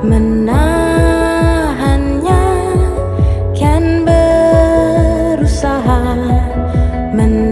menahannya kan berusaha menahannya